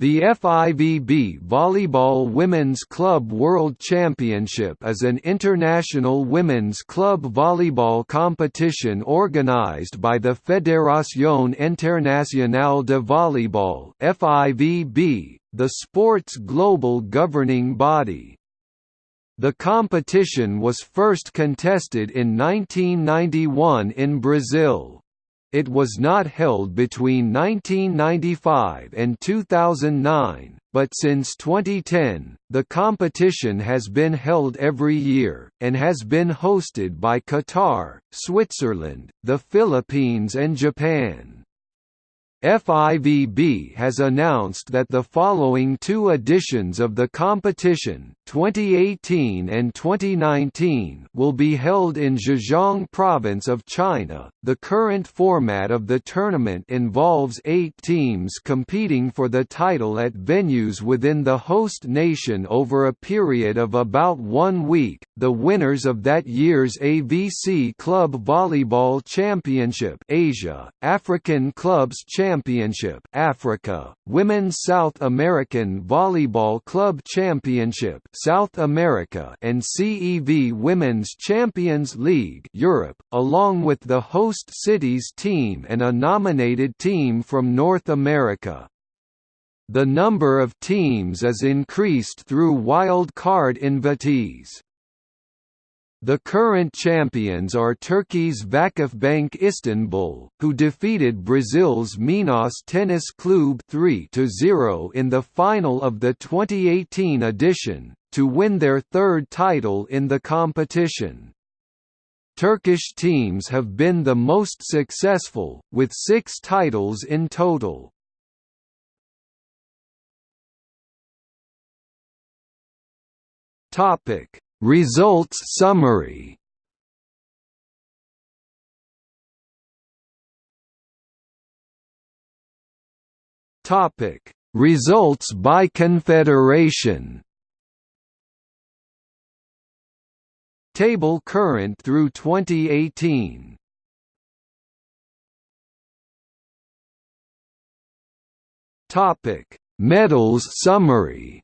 The FIVB Volleyball Women's Club World Championship is an international women's club volleyball competition organized by the Fédération Internationale de Volleyball (FIVB), the sport's global governing body. The competition was first contested in 1991 in Brazil. It was not held between 1995 and 2009, but since 2010, the competition has been held every year, and has been hosted by Qatar, Switzerland, the Philippines and Japan. FIVB has announced that the following two editions of the competition, 2018 and 2019, will be held in Zhejiang province of China. The current format of the tournament involves 8 teams competing for the title at venues within the host nation over a period of about 1 week. The winners of that year's AVC Club Volleyball Championship Asia, African Clubs Championship Championship Africa, Women's South American Volleyball Club Championship South America and CEV Women's Champions League Europe, along with the host city's team and a nominated team from North America. The number of teams is increased through wild card invitees. The current champions are Turkey's Vakifbank Istanbul, who defeated Brazil's Minas Tennis Clube 3–0 in the final of the 2018 edition, to win their third title in the competition. Turkish teams have been the most successful, with six titles in total. Topic Results summary Topic: Results by confederation. Table current through 2018. Topic: Medals summary.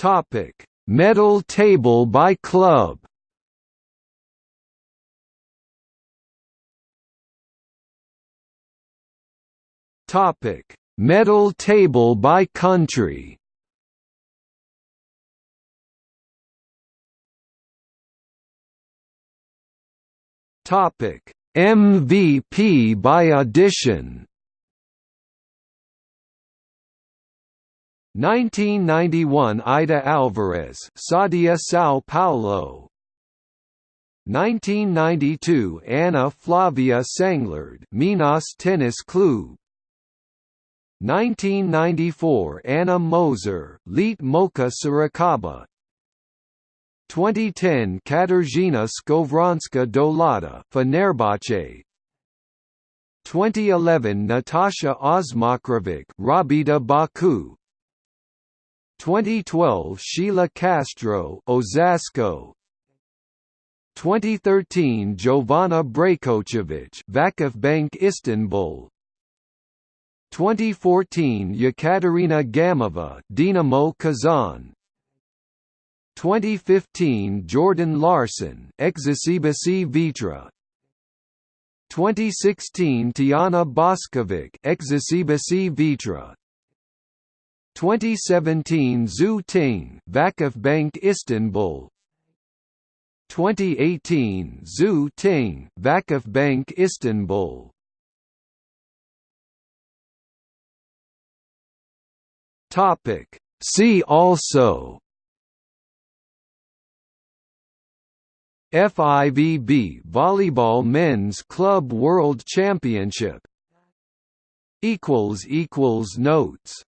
Topic: Medal table by club. Topic: Medal table by country. Topic: MVP by audition. 1991 Ida Alvarez, Sadia Sao Paulo. 1992 Anna Flavia Sanglard, Minas Tennis Club. 1994 Anna Moser, Leite Moça Sorocaba. 2010 Katarzyna Skowronska Dolata, Fenerbahce. 2011 Natasha Osmokrović, Rabita Baku. 2012 Sheila Castro Osasco. 2013 Jovana Brakočević Vakifbank Istanbul. 2014 Yekaterina Gamova Dinamo Kazan 2015 Jordan Larson Eczacıbaşı Vitra. 2016 Tijana Boskovic Eczacıbaşı Vitra 2017 Zhu Ting Vakifbank Istanbul. 2018 Zhu Ting Vakifbank Istanbul. Topic. See also. FIVB Volleyball Men's Club World Championship. Equals equals notes